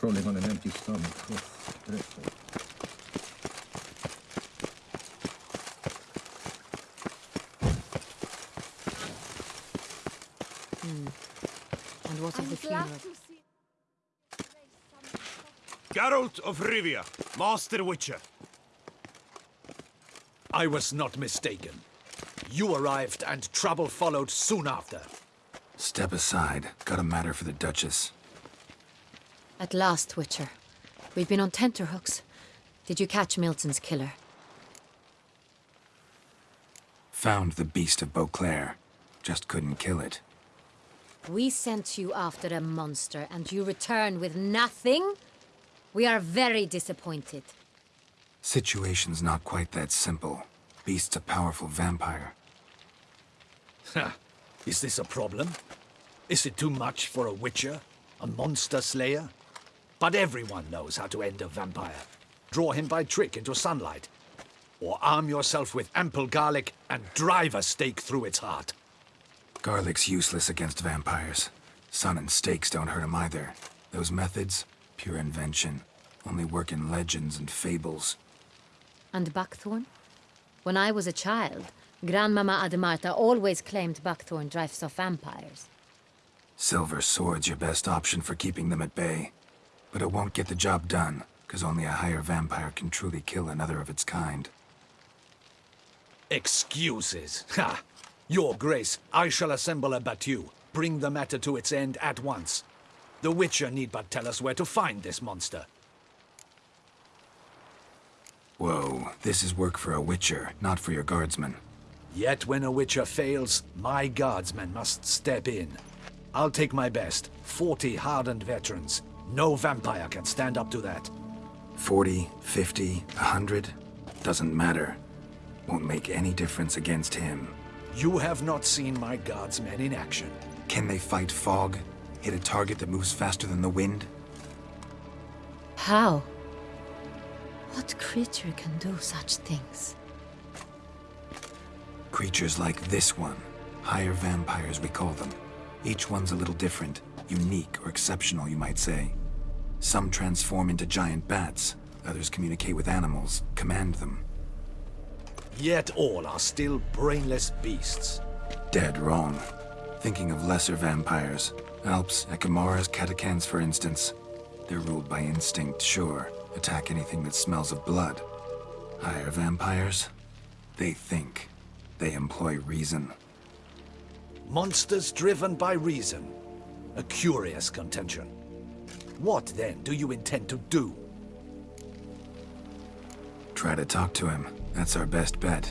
Trolling on an empty mm. stomach. Oh, dreadful. And what of the funeral? Geralt of Rivia, Master Witcher. I was not mistaken. You arrived and trouble followed soon after. Step aside. Got a matter for the Duchess. At last, Witcher. We've been on tenterhooks. Did you catch Milton's killer? Found the beast of Beauclair. Just couldn't kill it. We sent you after a monster, and you return with nothing? We are very disappointed. Situation's not quite that simple. Beast's a powerful vampire. Ha! Is this a problem? Is it too much for a witcher? A monster slayer? But everyone knows how to end a vampire. Draw him by trick into sunlight. Or arm yourself with ample garlic and drive a stake through its heart. Garlic's useless against vampires. Sun and stakes don't hurt him either. Those methods, pure invention. Only work in legends and fables. And Buckthorn? When I was a child, Grandmama Ademarta always claimed Buckthorn drives off vampires. Silver sword's your best option for keeping them at bay. But it won't get the job done, because only a higher vampire can truly kill another of its kind. Excuses. Ha! Your Grace, I shall assemble a battue. Bring the matter to its end at once. The Witcher need but tell us where to find this monster. Whoa, this is work for a witcher, not for your guardsmen. Yet when a Witcher fails, my guardsmen must step in. I'll take my best. Forty hardened veterans. No vampire can stand up to that. 40, 50, 100, doesn't matter. Won't make any difference against him. You have not seen my guardsmen in action. Can they fight fog? Hit a target that moves faster than the wind? How? What creature can do such things? Creatures like this one. Higher vampires, we call them. Each one's a little different. Unique or exceptional, you might say. Some transform into giant bats. Others communicate with animals, command them. Yet all are still brainless beasts. Dead wrong. Thinking of lesser vampires. Alps, Ekimmaras, Katakans, for instance. They're ruled by instinct, sure. Attack anything that smells of blood. Higher vampires? They think. They employ reason. Monsters driven by reason. A curious contention. What, then, do you intend to do? Try to talk to him. That's our best bet.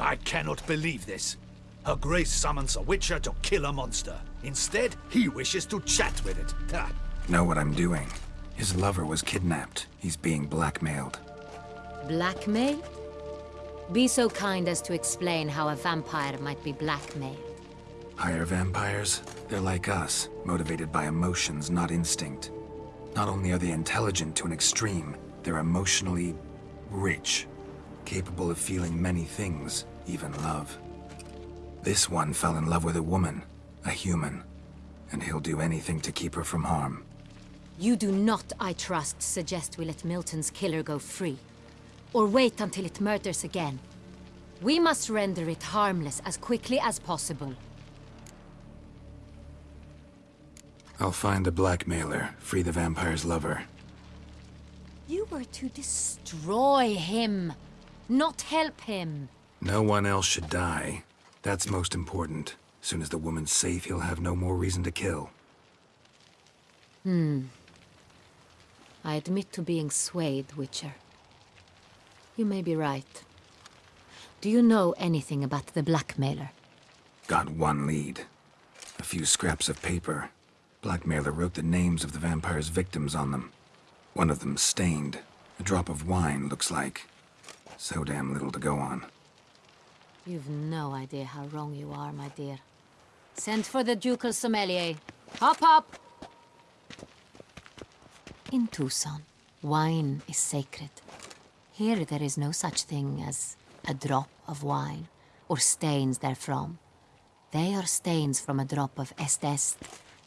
I cannot believe this. Her Grace summons a Witcher to kill a monster. Instead, he wishes to chat with it. Ha! Know what I'm doing. His lover was kidnapped. He's being blackmailed. Blackmail? Be so kind as to explain how a vampire might be blackmailed. Higher vampires? They're like us, motivated by emotions, not instinct. Not only are they intelligent to an extreme, they're emotionally rich, capable of feeling many things, even love. This one fell in love with a woman, a human, and he'll do anything to keep her from harm. You do not, I trust, suggest we let Milton's killer go free. Or wait until it murders again. We must render it harmless as quickly as possible. I'll find the blackmailer, free the vampire's lover. You were to destroy him, not help him. No one else should die. That's most important. Soon as the woman's safe, he'll have no more reason to kill. Hmm. I admit to being swayed, Witcher. You may be right. Do you know anything about the blackmailer? Got one lead. A few scraps of paper. Blackmailer wrote the names of the vampire's victims on them. One of them stained. A drop of wine, looks like. So damn little to go on. You've no idea how wrong you are, my dear. Send for the ducal sommelier. Hop, hop! In Toussaint, wine is sacred. Here there is no such thing as a drop of wine, or stains therefrom. They are stains from a drop of Estest,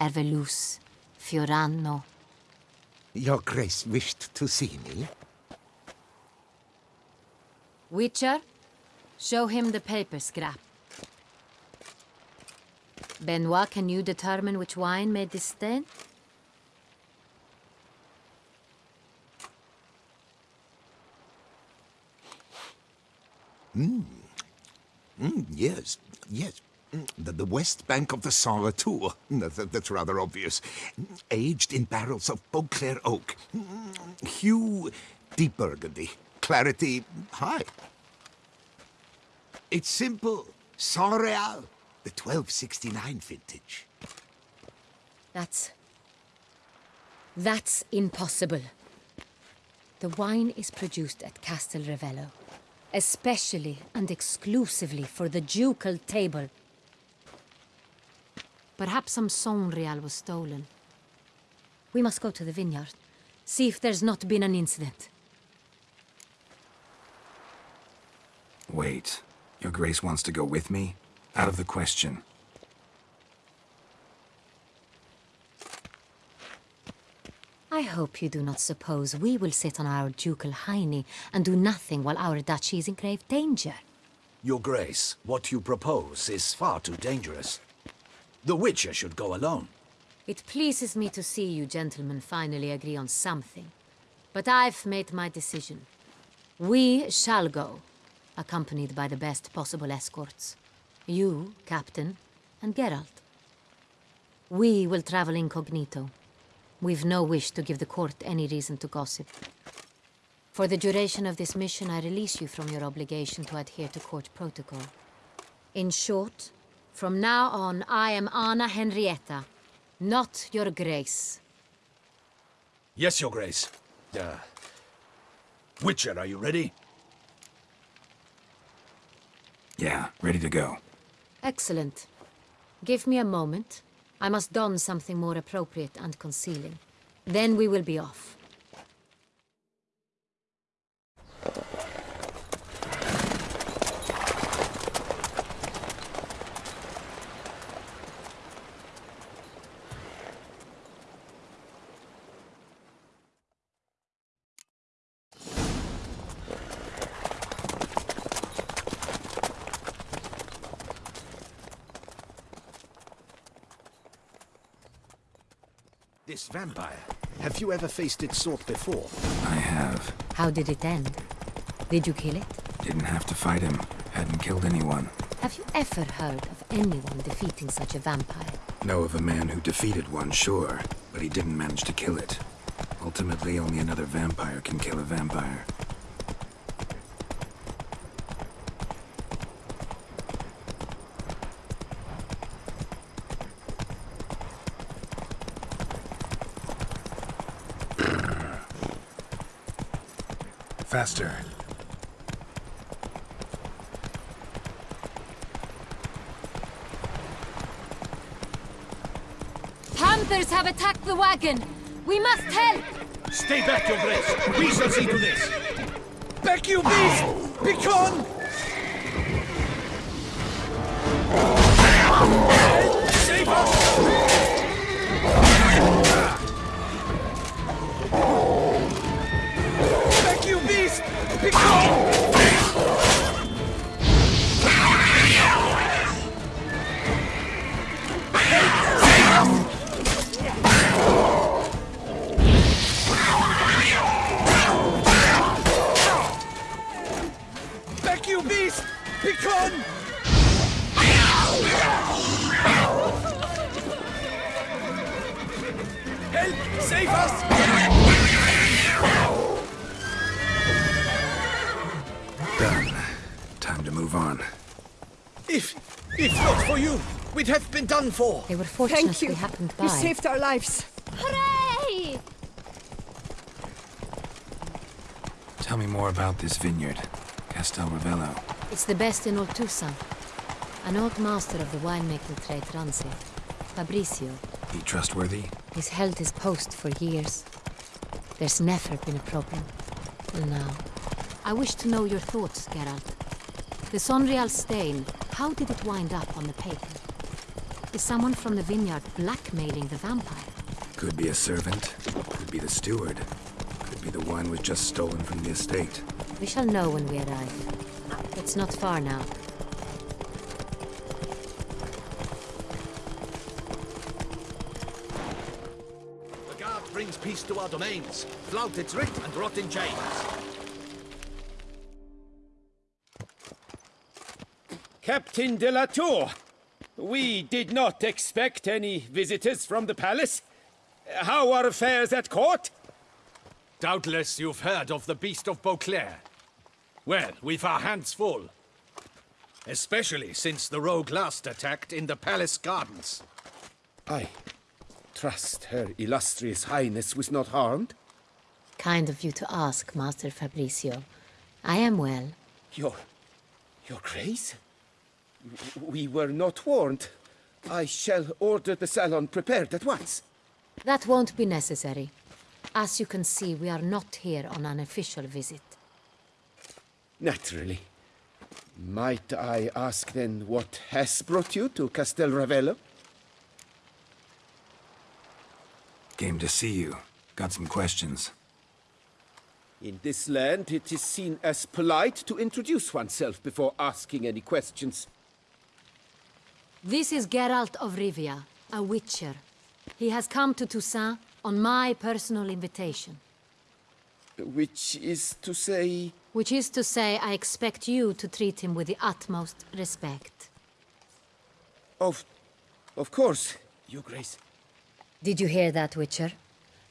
Erveluce, Fiorano. Your Grace wished to see me? Witcher, show him the paper scrap. Benoit, can you determine which wine made this stain? Mm, yes, yes. The, the west bank of the Sansretour. That, that- that's rather obvious. Aged in barrels of Beauclair oak. Hue, deep burgundy. Clarity, high. It's simple. Sangreal, the 1269 vintage. That's... That's impossible. The wine is produced at Castel Ravello, especially and exclusively for the ducal table. Perhaps some Sangreal was stolen. We must go to the vineyard, see if there's not been an incident. Wait. Your Grace wants to go with me? Out of the question. I hope you do not suppose we will sit on our ducal hiney and do nothing while our duchy is in grave danger. Your Grace, what you propose is far too dangerous. The Witcher should go alone. It pleases me to see you gentlemen finally agree on something. But I've made my decision. We shall go, accompanied by the best possible escorts. You, Captain, and Geralt. We will travel incognito. We've no wish to give the court any reason to gossip. For the duration of this mission, I release you from your obligation to adhere to court protocol. In short, from now on, I am Anna Henrietta, not your grace. Yes, Your Grace. Uh, Witcher, are you ready? Yeah, ready to go. Excellent. Give me a moment. I must don something more appropriate and concealing. Then we will be off. This vampire. Have you ever faced its sort before? I have. How did it end? Did you kill it? Didn't have to fight him. Hadn't killed anyone. Have you ever heard of anyone defeating such a vampire? Know of a man who defeated one, sure, but he didn't manage to kill it. Ultimately, only another vampire can kill a vampire. Faster. Panthers have attacked the wagon! We must help! Stay back, Your Grace. We shall see to this. Back you beast! Begone! Save us! Move on. If, if not for you, we'd have been done for. They were fortunate Thank you. we happened by. You saved our lives. Hooray! Tell me more about this vineyard. Castel Ravello. It's the best in all Toussaint. An old master of the winemaking trade runs it. Fabricio. He trustworthy? He's held his post for years. There's never been a problem. Till now. I wish to know your thoughts, Geralt. The Sangreal stain, how did it wind up on the paper? Is someone from the vineyard blackmailing the vampire? Could be a servant, could be the steward, could be the wine was just stolen from the estate. We shall know when we arrive. It's not far now. The guard brings peace to our domains. Flout its writ and rot in chains. Captain de la Tour, we did not expect any visitors from the palace. How are affairs at court? Doubtless you've heard of the Beast of Beauclair. Well, we've our hands full. Especially since the rogue last attacked in the palace gardens. I trust her illustrious highness was not harmed. Kind of you to ask, Master Fabricio. I am well. Your... your grace? W- We were not warned. I shall order the salon prepared at once. That won't be necessary. As you can see, we are not here on an official visit. Naturally. Might I ask then what has brought you to Castel Ravello? Came to see you. Got some questions. In this land, it is seen as polite to introduce oneself before asking any questions. This is Geralt of Rivia, a witcher. He has come to Toussaint on my personal invitation. Which is to say... Which is to say, I expect you to treat him with the utmost respect. Of... of course, your grace. Did you hear that, Witcher?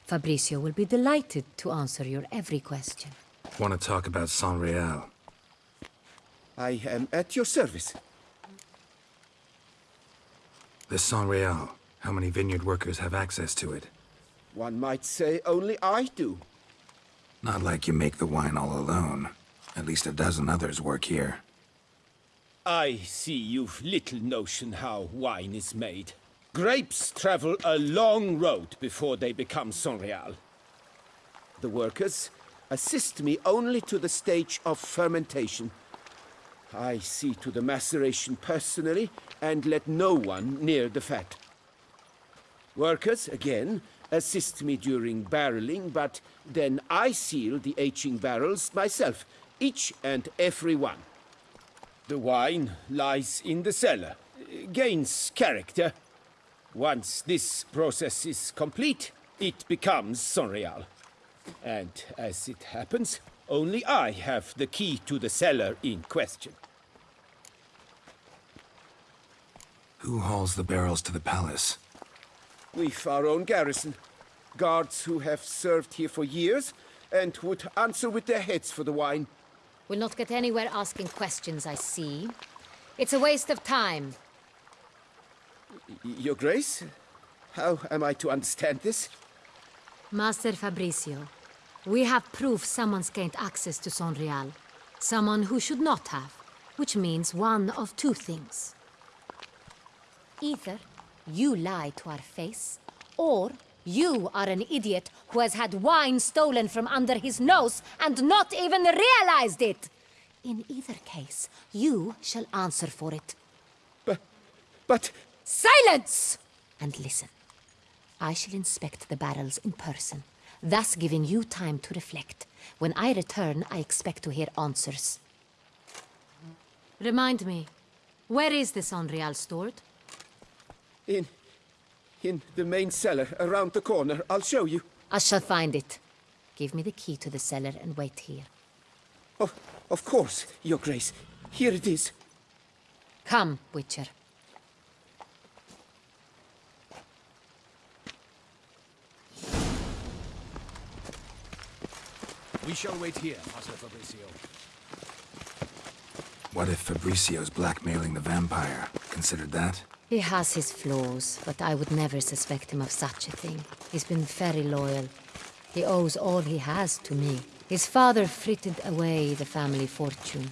Fabricio will be delighted to answer your every question. Want to talk about Sangreal? I am at your service. The Sangreal. How many vineyard workers have access to it? One might say only I do. Not like you make the wine all alone. At least a dozen others work here. I see you've little notion how wine is made. Grapes travel a long road before they become Sangreal. The workers assist me only to the stage of fermentation. I see to the maceration personally and let no one near the fat. Workers, again, assist me during barreling, but then I seal the aging barrels myself, each and every one. The wine lies in the cellar, gains character. Once this process is complete, it becomes Sangreal. And as it happens, only I have the key to the cellar in question. Who hauls the barrels to the palace? We've our own garrison. Guards who have served here for years and would answer with their heads for the wine. We'll not get anywhere asking questions, I see. It's a waste of time. Your Grace? How am I to understand this? Master Fabricio, we have proof someone's gained access to Sangreal. Someone who should not have. Which means one of two things. Either you lie to our face, or you are an idiot who has had wine stolen from under his nose and not even realized it. In either case, you shall answer for it. But, but Silence! And listen. I shall inspect the barrels in person, thus giving you time to reflect. When I return, I expect to hear answers. Remind me, where is this Unreal stored? in, in the main cellar around the corner, I'll show you. I shall find it. Give me the key to the cellar and wait here. Oh, of course, Your Grace. Here it is. Come, Witcher. We shall wait here, Master Fabricio. What if Fabricio's blackmailing the vampire? Considered that? He has his flaws, but I would never suspect him of such a thing. He's been very loyal. He owes all he has to me. His father frittered away the family fortune.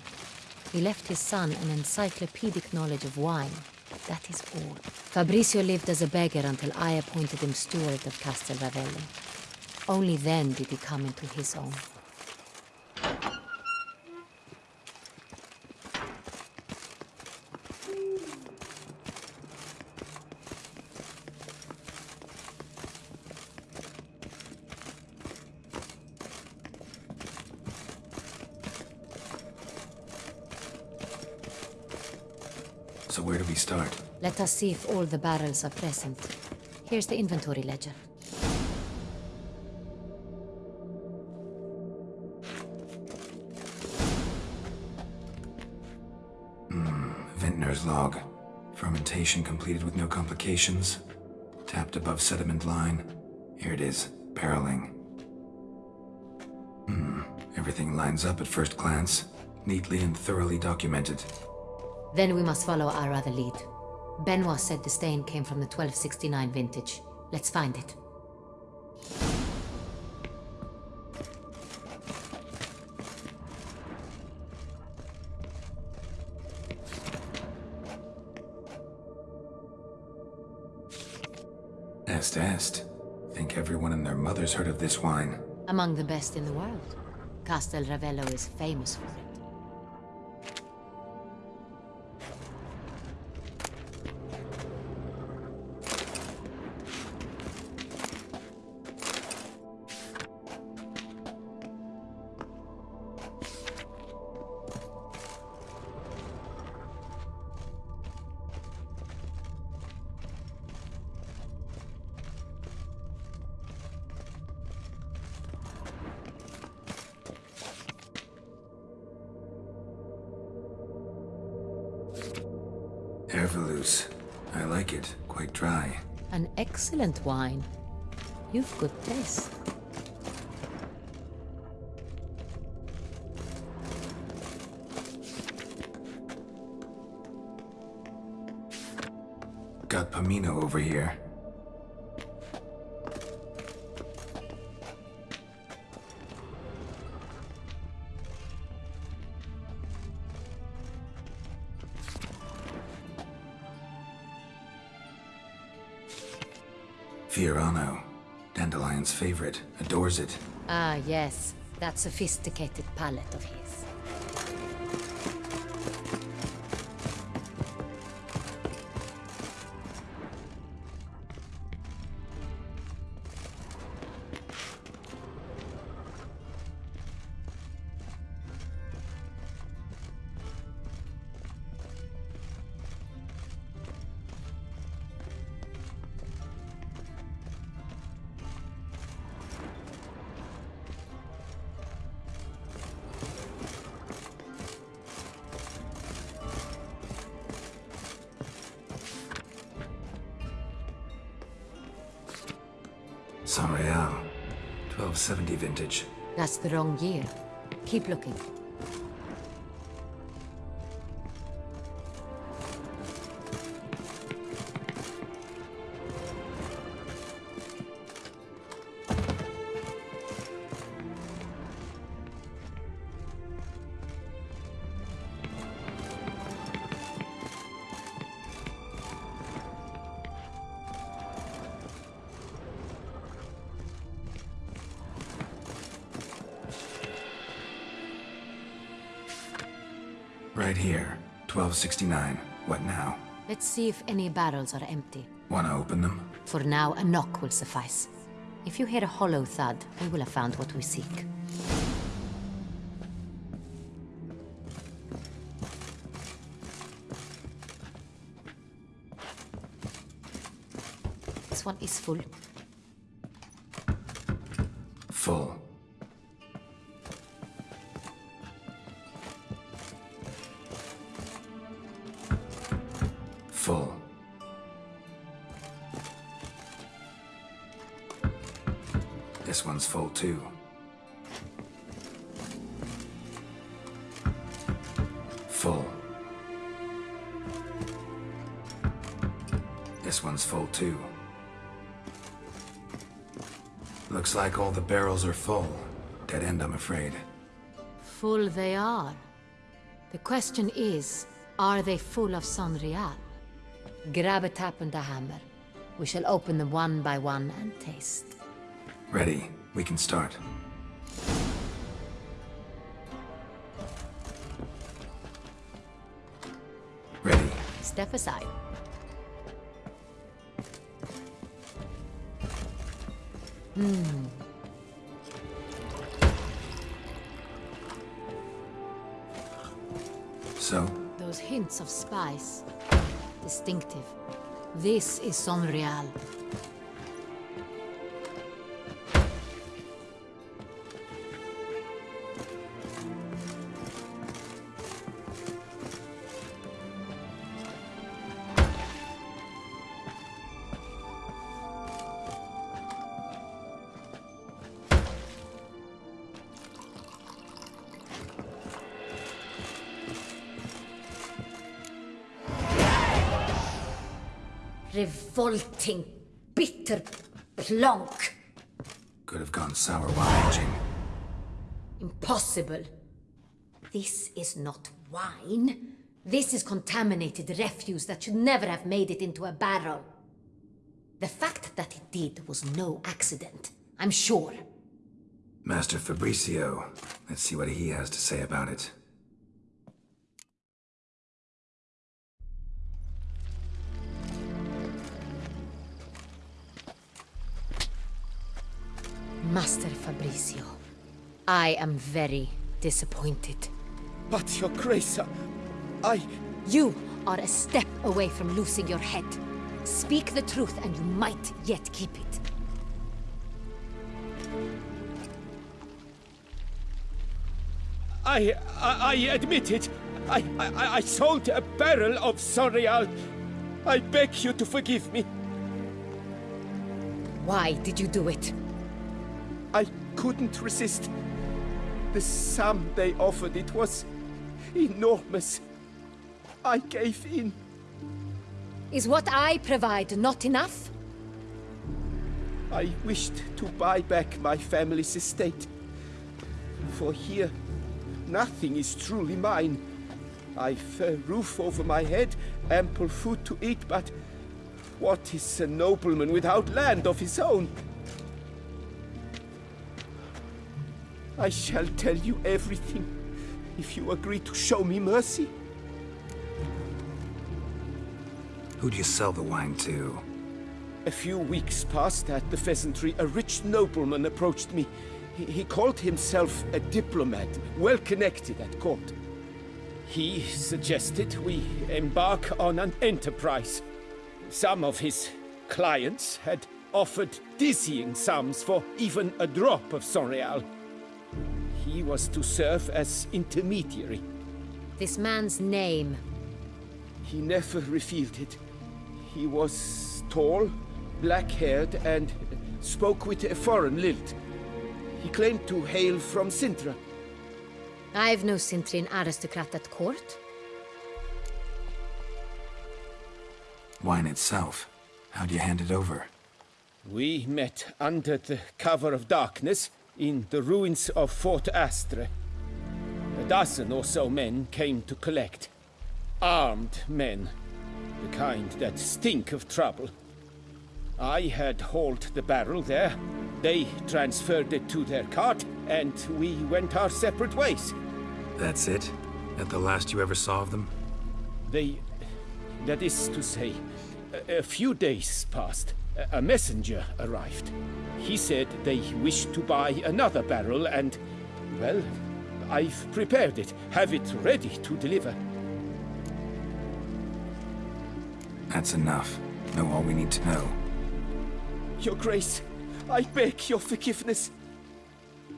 He left his son an encyclopedic knowledge of wine. That is all. Fabricio lived as a beggar until I appointed him steward of Castel Ravello. Only then did he come into his own. So where do we start? Let us see if all the barrels are present. Here's the inventory ledger. Hmm, Vintner's log. Fermentation completed with no complications. Tapped above sediment line. Here it is, barreling. Hmm, everything lines up at first glance. Neatly and thoroughly documented. Then we must follow our other lead. Benoit said the stain came from the 1269 vintage. Let's find it. Est est. Think everyone and their mother's heard of this wine. Among the best in the world. Castel Ravello is famous for it. I like it. Quite dry. An excellent wine. You've good taste. Got Pomino over here. Fiorano. Dandelion's favorite. Adores it. Ah, yes. That sophisticated palate of his. Sangreal. 1270 vintage. That's the wrong year. Keep looking. 1269. What now? Let's see if any barrels are empty. Wanna open them? For now, a knock will suffice. If you hear a hollow thud, we will have found what we seek. This one is. Full. Full. Too. Full. This one's full too. Looks like all the barrels are full. Dead end, I'm afraid. Full they are. The question is, are they full of Sangreal? Grab a tap and a hammer. We shall open them one by one and taste. Ready. We can start. Ready. Step aside. Hmm. So, Those hints of spice. distinctive. This is Sangreal. Revolting, bitter plonk. Could have gone sour while aging. Impossible. This is not wine. This is contaminated refuse that should never have made it into a barrel. The fact that it did was no accident, I'm sure. Master Fabricio. Let's see what he has to say about it. Master Fabricio, I am very disappointed. But, Your Grace, uh, I... You are a step away from losing your head. Speak the truth and you might yet keep it. I, I, I admit it. I, I, I sold a barrel of Sangreal. I beg you to forgive me. Why did you do it? I couldn't resist. The sum they offered, it was enormous. I gave in. Is what I provide not enough? I wished to buy back my family's estate. For here, nothing is truly mine. I've a roof over my head, ample food to eat, but what is a nobleman without land of his own? I shall tell you everything, if you agree to show me mercy. Who'd you sell the wine to? A few weeks past at the pheasantry, a rich nobleman approached me. He, he called himself a diplomat, well connected at court. He suggested we embark on an enterprise. Some of his clients had offered dizzying sums for even a drop of Sangreal. He was to serve as intermediary. This man's name. He never revealed it. He was tall, black-haired, and spoke with a foreign lilt. He claimed to hail from Cintra. I've no Cintrian aristocrat at court. Wine itself. How'd you hand it over? We met under the cover of darkness in the ruins of Fort Astre. A dozen or so men came to collect. Armed men. The kind that stink of trouble. I had hauled the barrel there. They transferred it to their cart, and we went our separate ways. That's it? At the last you ever saw of them? They... that is to say, a, a few days passed. A, a messenger arrived. He said they wished to buy another barrel and, well, I've prepared it, have it ready to deliver. That's enough. Know all we need to know. Your Grace, I beg your forgiveness.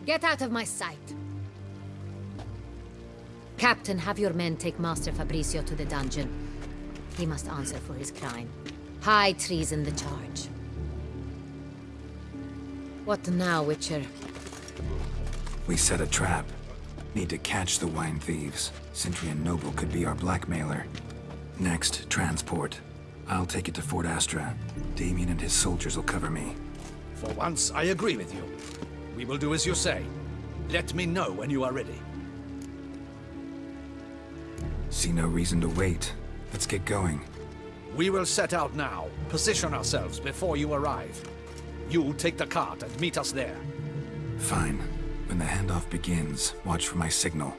Get out of my sight. Captain, have your men take Master Fabricio to the dungeon. He must answer for his crime. High treason the charge. What now, Witcher? We set a trap. Need to catch the wine thieves. Cintrian Noble could be our blackmailer. Next, transport. I'll take it to Fort Astra. Damien and his soldiers will cover me. For once, I agree with you. We will do as you say. Let me know when you are ready. See no reason to wait. Let's get going. We will set out now. Position ourselves before you arrive. You'll take the cart and meet us there. Fine. When the handoff begins, watch for my signal.